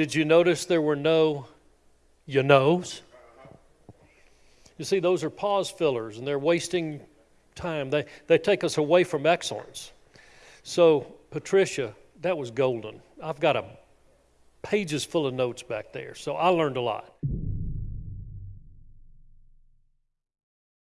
Did you notice there were no you knows? You see, those are pause fillers and they're wasting time. They, they take us away from excellence. So, Patricia, that was golden. I've got a pages full of notes back there. So I learned a lot.